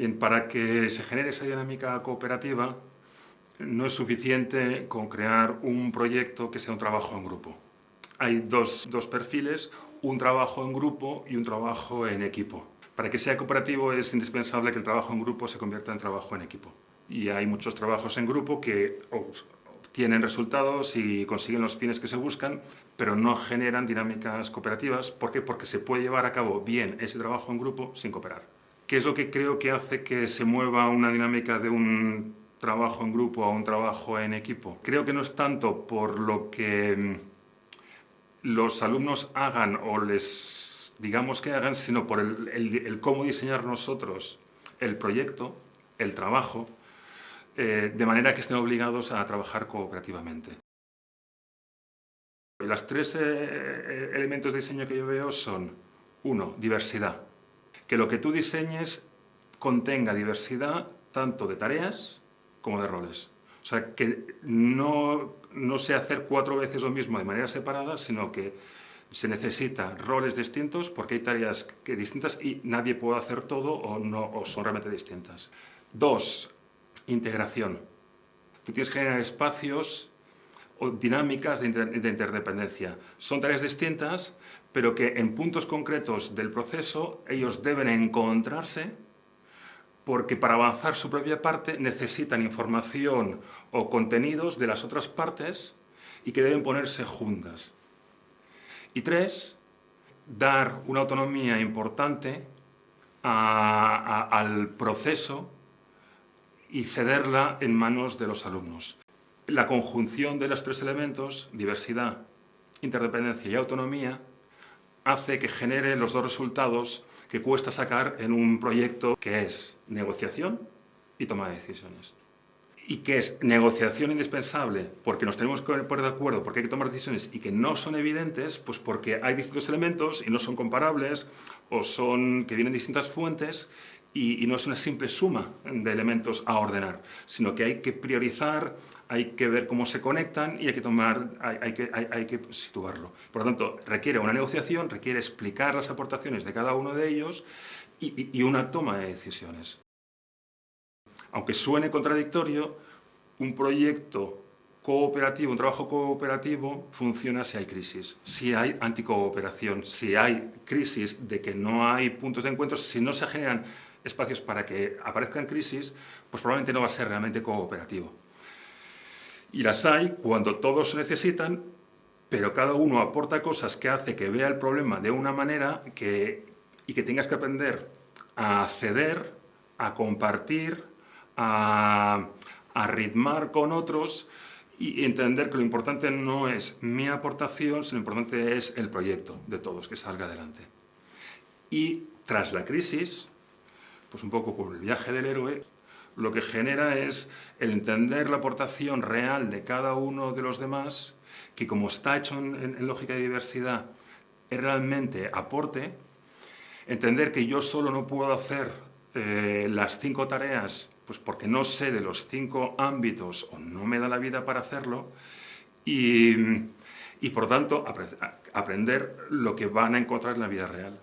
Bien, para que se genere esa dinámica cooperativa, no es suficiente con crear un proyecto que sea un trabajo en grupo. Hay dos, dos perfiles, un trabajo en grupo y un trabajo en equipo. Para que sea cooperativo es indispensable que el trabajo en grupo se convierta en trabajo en equipo. Y hay muchos trabajos en grupo que obtienen resultados y consiguen los fines que se buscan, pero no generan dinámicas cooperativas. ¿Por qué? Porque se puede llevar a cabo bien ese trabajo en grupo sin cooperar. ¿Qué es lo que creo que hace que se mueva una dinámica de un trabajo en grupo a un trabajo en equipo? Creo que no es tanto por lo que mm, los alumnos hagan o les digamos que hagan, sino por el, cómo diseñar nosotros el proyecto, el trabajo, eh, de manera que estén obligados a trabajar cooperativamente. Los tres eh, eh, elementos de diseño que yo veo son, uno, diversidad. Que lo que tú diseñes contenga diversidad tanto de tareas como de roles. O sea, que no, no sea hacer cuatro veces lo mismo de manera separada, sino que se necesita roles distintos porque hay tareas que distintas y nadie puede hacer todo o, no, o son realmente distintas. Dos, integración. Tú tienes que generar espacios dinámicas de, de interdependencia. Son tareas distintas, pero que en puntos concretos del proceso ellos deben encontrarse porque para avanzar su propia parte necesitan información o contenidos de las otras partes y que deben ponerse juntas. Y tres, dar una autonomía importante al proceso y cederla en manos de los alumnos. La conjunción de los tres elementos, diversidad, interdependencia y autonomía, hace que genere los dos resultados que cuesta sacar en un proyecto que es negociación y toma de decisiones. Y que es negociación indispensable porque nos tenemos que poner de acuerdo, porque hay que tomar decisiones y que no son evidentes, pues porque hay distintos elementos y no son comparables o son que vienen distintas fuentes y, no es una simple suma de elementos a ordenar, sino que hay que priorizar, hay que ver cómo se conectan y hay que, tomar, hay, que, hay, que situarlo. Por lo tanto, requiere una negociación, requiere explicar las aportaciones de cada uno de ellos y, y una toma de decisiones. Aunque suene contradictorio, un proyecto cooperativo, un trabajo cooperativo funciona si hay crisis, si hay anticooperación, si hay crisis de que no hay puntos de encuentro, si no se generan espacios para que aparezcan crisis, pues probablemente no va a ser realmente cooperativo. Y las hay cuando todos se necesitan, pero cada uno aporta cosas que hace que vea el problema de una manera que, y que tengas que aprender a ceder, a compartir, a, a ritmar con otros y entender que lo importante no es mi aportación, sino lo importante es el proyecto de todos, que salga adelante. Y tras la crisis, pues un poco con el viaje del héroe, lo que genera es el entender la aportación real de cada uno de los demás, que como está hecho en, lógica de diversidad, es realmente aporte, entender que yo solo no puedo hacer eh, las cinco tareas, pues porque no sé de los cinco ámbitos o no me da la vida para hacerlo, y, y por tanto aprender lo que van a encontrar en la vida real.